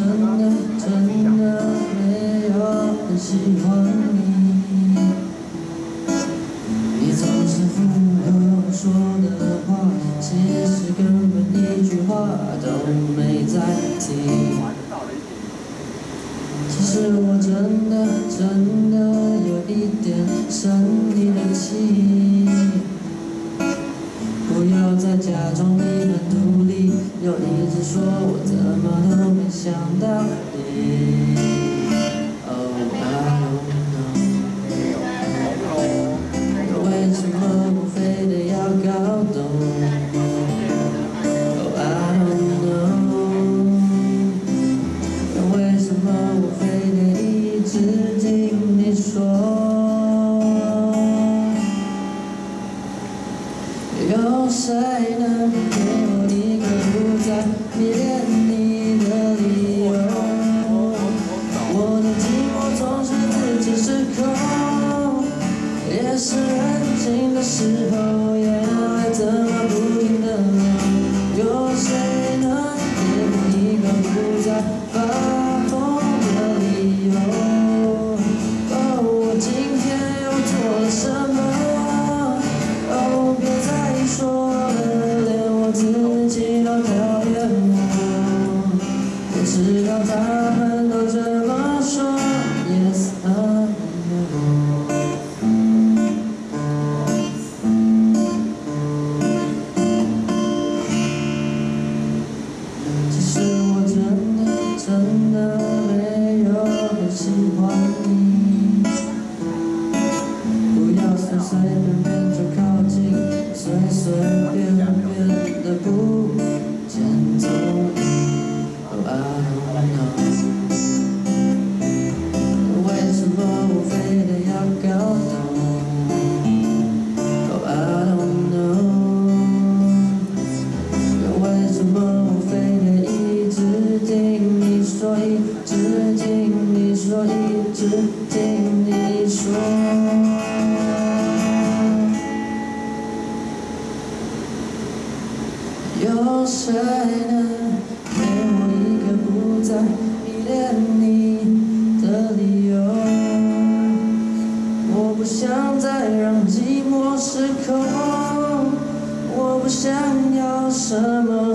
真的真的没有很喜欢你你总是附和我说的话其实根本一句话都没在听其实我真的真的有一点生你的气不要再假装你们独立要一直说我怎么都想到你。Oh I don't know，为什么我非得要搞懂？Oh I don't know，为什么我非得一直听你说？有谁能给我一个不再迷恋夜深人静的时候，眼泪怎么不停的流？有谁能给我一个不再发疯的理由？哦，我今天又做了什么？哦，别再说了，连我自己都讨厌我。我知道他不要随谁能给我一个不再迷恋你的理由？我不想再让寂寞失控，我不想要什么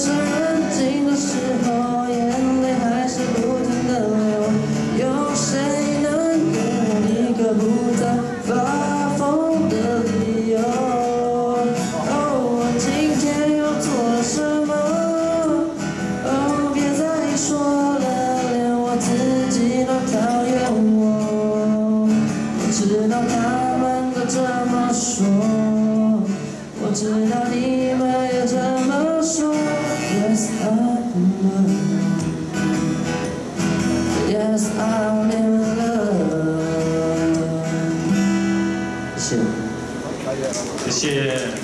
夜深人静的时候，眼泪还是不停的流。有谁能给我一个不再发疯的理由？哦，我今天又做什么？哦，别再说了，连我自己都讨厌我。我知道他们都这么说，我知道你们也这么 so Yes, I am love Yes, I'm in love 그치 그치